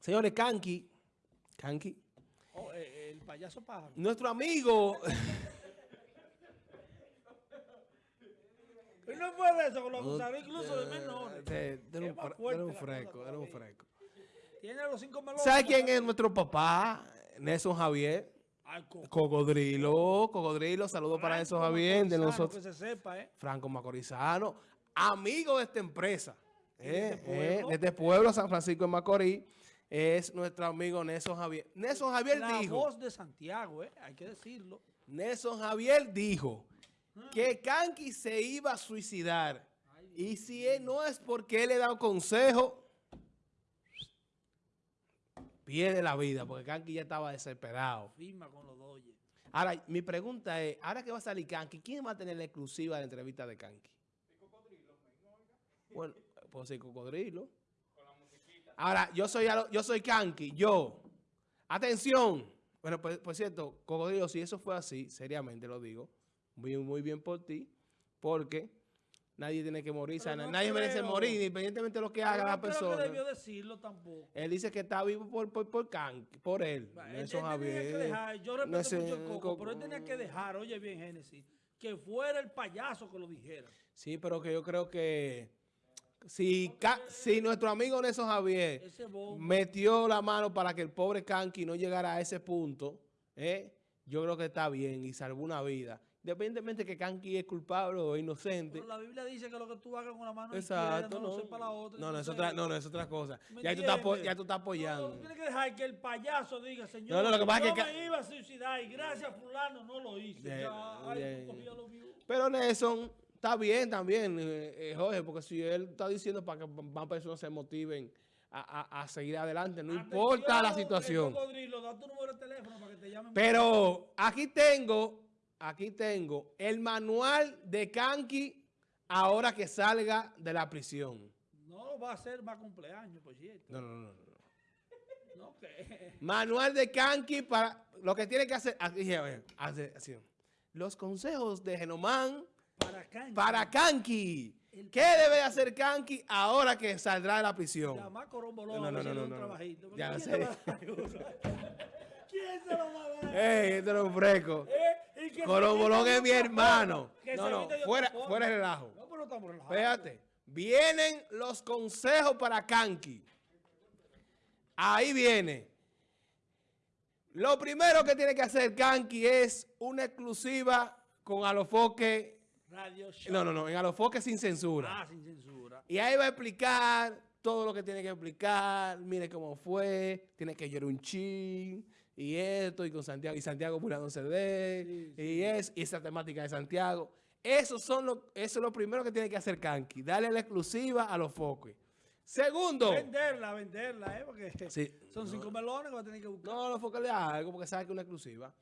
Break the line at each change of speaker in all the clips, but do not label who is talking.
Señores, Kanki, Kanki,
Oh, eh, el payaso pájaro.
nuestro amigo,
no puede eso, lo acusaron incluso de menores.
Eh, tú eres un fresco, eres un fresco.
Tiene los cinco melones.
¿Sabes quién es nuestro papá? Nelson Javier.
Al coco.
Cocodrilo, Cocodrilo, saludos para Nelson Javier, de nosotros.
Que se sepa, ¿eh?
Franco Macorizano, amigo de esta empresa,
de
eh,
este pueblo?
eh, de este pueblo, San Francisco de Macorís, es nuestro amigo Nelson Javier. Nelson Javier
La
dijo,
voz de Santiago, ¿eh? Hay que decirlo.
Nelson Javier dijo que Kanki se iba a suicidar. Y si él no es porque él le da un consejo, pierde la vida, porque Kanki ya estaba desesperado.
Firma con los doyes.
Ahora, mi pregunta es, ahora que va a salir Kanki, ¿quién va a tener la exclusiva de la entrevista de Kanki? Bueno, puedo ser cocodrilo. Ahora, yo soy, yo soy Kanki, yo. Atención. Bueno, pues, por cierto, cocodrilo, si eso fue así, seriamente lo digo, muy, muy bien por ti, porque nadie tiene que morir,
no
nadie merece morir, independientemente de lo que haga la
no creo
persona.
que debió decirlo tampoco.
Él dice que está vivo por, por, por Kanki, por él.
Él,
Nelson
él tenía que
Javier.
dejar, yo respeto
No
mucho el coco,
co-
pero él tenía que dejar, oye bien, Génesis, que fuera el payaso que lo dijera.
Sí, pero que yo creo que si, Ca- si nuestro amigo Nelson Javier metió la mano para que el pobre Kanki no llegara a ese punto, ¿eh? yo creo que está bien y salvó una vida. Independientemente que Kanki es culpable o inocente.
Pero la Biblia dice que lo que tú hagas con la mano
Exacto,
izquierda no,
no.
lo la otra.
No, no, es otra, no, no, es otra cosa.
¿Me
Ya tú, estás, ya tú estás
No,
apoyando.
tú tienes que dejar que el payaso diga, señor,
No, no, lo que pasa
yo
es que
me iba a suicidar y gracias a fulano no lo hice.
Bien,
ya, ay, tú cogías lo.
Pero Nelson está bien también, eh, eh, Jorge, porque si él está diciendo para que más personas se motiven a, a- a seguir adelante, no importa la situación.
Cocodrilo, da tu número de teléfono para que te llamen.
Pero aquí tengo, aquí tengo el manual de Kanki ahora que salga de la prisión.
No va a ser más cumpleaños, por cierto.
No, no, no. no.
No.
Manual de Kanki para lo que tiene que hacer. Aquí, así. Los consejos de Genomán
Para
Kanki. ¿Qué debe hacer Kanki ahora que saldrá de la prisión?
Corombolón
No, no, no, no,
un
no,
trabajito.
Ya
¿Quién
sé.
¿Quién se lo va a dar?
¡Ey, este es un fresco!
Eh, se
Corobolón
quite
es mi hermano. No, no, fuera, fuera de relajo.
No, pero no estamos relajados.
Fíjate, vienen los consejos para Kanki. Ahí viene. Lo primero que tiene que hacer Kanki es una exclusiva con Alofoque.
Radio Show.
No, no, no, en Alofoque sin censura.
Ah, sin censura.
Y ahí va a explicar todo lo que tiene que explicar. Mire cómo fue. Tiene que llorar un chin. Y esto, y con Santiago. Y Santiago burlándose de él.
Sí,
Y, es, y esa temática de Santiago. Eso, son lo, eso es lo primero que tiene que hacer Kanki. Darle la exclusiva a los foques. Segundo.
Venderla, venderla, ¿eh? Porque
Sí.
son cinco melones que va a tener que buscar.
No, los foques le algo porque sabe que es una exclusiva.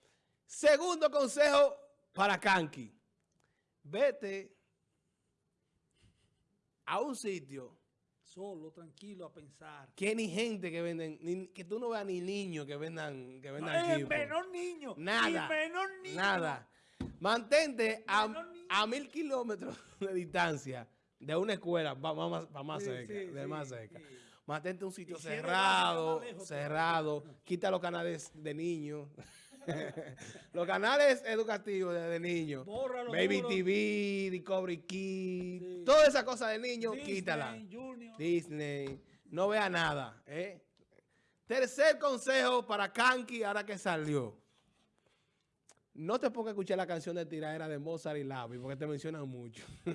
Segundo consejo para Kanki. Vete a un sitio
Solo, tranquilo, a pensar.
que ni gente que venden, ni- que tú no veas ni niños que vendan, que vendan
Eh,
equipo.
menor niño.
Nada.
Y menor niño.
Nada. Mantente a, a mil kilómetros de distancia de una escuela, va, va más, va más
Sí,
cerca,
sí,
de
sí,
más cerca. Mantente un sitio cerrado,
lejos
cerrado. Quita los canales de niños. los canales educativos de, de niños. Baby
duro.
TV, Discovery Kids,
Sí.
toda esa cosa de niños,
Disney,
quítala.
Junior.
Disney. No vea nada. ¿eh? Tercer consejo para Kanki ahora que salió. No te pongas a escuchar la canción de tiradera de Mozart y Lavi porque te mencionan mucho.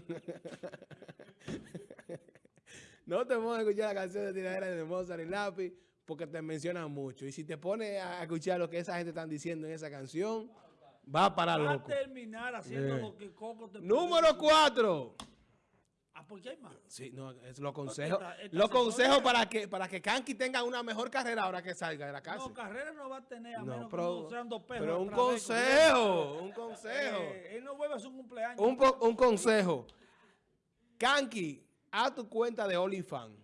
no te pongas a escuchar la canción de tiradera de Mozart y Lavi porque te mencionan mucho. Y si te pones a escuchar lo que esa gente están diciendo en esa canción, va para
Va a
loco.
terminar haciendo
Eh.
lo que Coco te
Número
puede decir.
cuatro.
Ah, ¿por qué hay más?
Sí, no, es
esta- esta
Los consejos para que, para que Kanki tenga una mejor carrera ahora que salga de la.
No, carrera no va a tener a
No,
menos
pero-
que no sean dos perros.
Pero un consejo, un
corriendo.
consejo.
Eh, él no vuelve a su cumpleaños.
Un consejo. Kanki, haz tu cuenta de OnlyFans.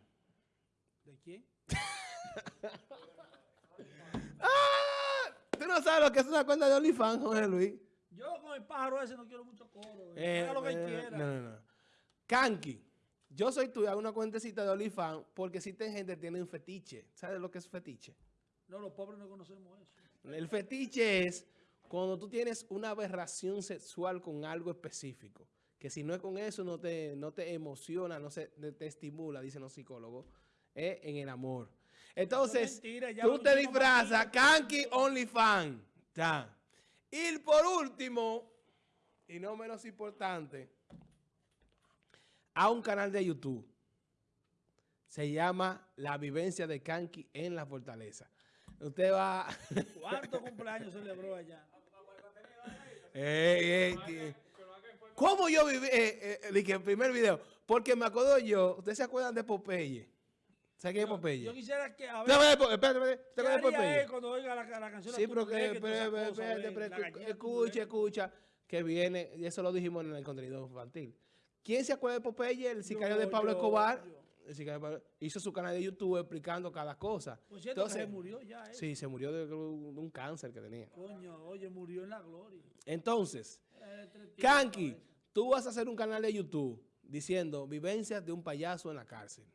¿De quién?
¡Ah! ¿Tú no sabes lo que es una cuenta de OnlyFans, Jorge Luis?
Yo con el pájaro ese no quiero mucho coro.
Eh,
Haga lo que él
eh,
quiera.
no, no, no. Kanki, yo soy hago una cuentecita de OnlyFans porque existen gente que tiene un fetiche. ¿Sabes lo que es fetiche?
No, los pobres no conocemos eso.
El fetiche es cuando tú tienes una aberración sexual con algo específico. Que si no es con eso, no te, no te emociona, no se, te estimula, dicen los psicólogos, es en el amor. Entonces,
mentira,
tú te disfrazas, Kanki OnlyFans. Y por último, y no menos importante, a un canal de YouTube. Se llama La Vivencia de Kanki en la Fortaleza. Usted va...
¿Cuántos cumpleaños celebró allá?
Ey, ey, tío. ¿Cómo yo viví? Eh, eh, dije, el primer video. Porque me acuerdo yo, ¿ustedes se acuerdan de Popeye? ¿Sabe quién es Popeye?
Yo quisiera que a
¿Usted
ver,
espérate, espérate, ¿usted
¿qué haría él
Popeye?
cuando oiga la, la canción?
Sí, pero que,
gallina
escucha, escucha, que viene, y eso lo dijimos en el contenido infantil. ¿Quién se acuerda de Popeye, el sicario de Pablo Escobar? El sicario de Pablo- hizo su canal de YouTube explicando cada cosa.
Por cierto, que se murió ya, ¿eh?
Sí, se murió de, de un cáncer que tenía.
Coño, oye, murió en la gloria.
Entonces,
Eh,
Kanki, tú vas a hacer un canal de YouTube diciendo vivencias de un payaso en la cárcel.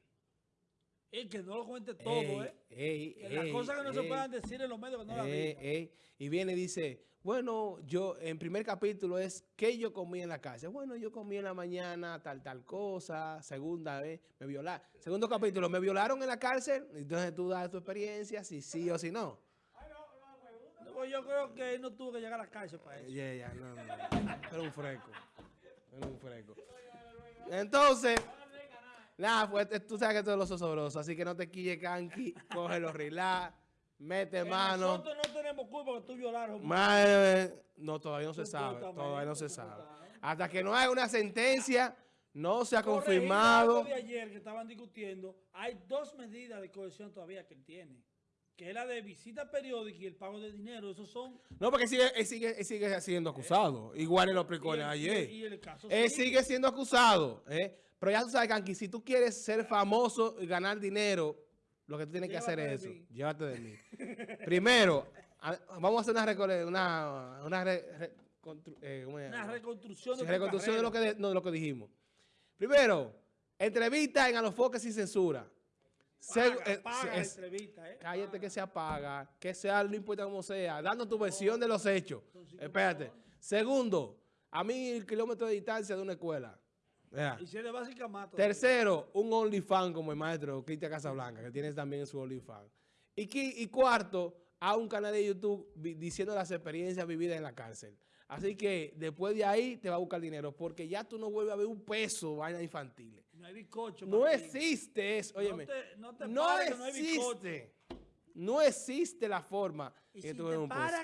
Y que no lo cuente todo,
Ey,
¿eh?
ey,
Que las cosas que no se puedan decir en los medios que no las
ey. Y viene y dice, bueno, yo, en primer capítulo es, ¿qué yo comí en la cárcel? Bueno, yo comí en la mañana tal, tal cosa. Segunda vez, me violaron. Segundo capítulo, ¿me violaron en la cárcel? Entonces tú das tu experiencia, si sí o si no.
Pues yo creo que él no tuvo que llegar a la cárcel para eso.
Ya, ya, no, no. Era un freco. Era un freco. Entonces, nada, pues eh, tú sabes que todo lo sobroso, así que no te quille canqui, coge los relax, mete mano.
Nosotros no tenemos culpa que tú violaron.
Madre, no, todavía no se sabe, todavía no se sabe. Hasta que no haya una sentencia, no se ha confirmado.
algo de ayer que estaban discutiendo, hay dos medidas de cohesión todavía que él tiene. Que es la de visita periódica y el pago de dinero. Esos son...
No, porque sigue, él sigue, él sigue siendo acusado. Igual él lo explicó
y el-
ayer.
y el caso
Él
sigue.
sigue siendo acusado. ¿eh? Pero ya tú sabes, Kanki, si tú quieres ser famoso y ganar dinero, lo que tú tienes que hacer es eso.
mí.
Llévate de mí. Primero, a- vamos a hacer una, una, una re- re- constru- eh.
Una reconstrucción
Sí,
de
reconstrucción de lo, que de, no, de lo que dijimos. Primero, entrevista en A los Foques sin censura. Se- eh,
paga la entrevista, ¿eh?
cállate que se apaga, que sea, no importa cómo sea, dando tu versión de los hechos. Espérate. Segundo, a mil kilómetros de distancia de una escuela.
Y si es de básica mato.
Tercero, un OnlyFans como el maestro Cristian Casablanca, que tiene también su OnlyFans. Y, y cuarto, a un canal de YouTube diciendo las experiencias vividas en la cárcel. Así que después de ahí te va a buscar dinero, porque ya tú no vuelves a ver un peso vainas infantiles.
No hay bizcocho.
No existe eso, óyeme.
te- no te
no
pares que no hay bizcocho.
existe. No existe la forma
Y
que
si
tú
te
un peso.
para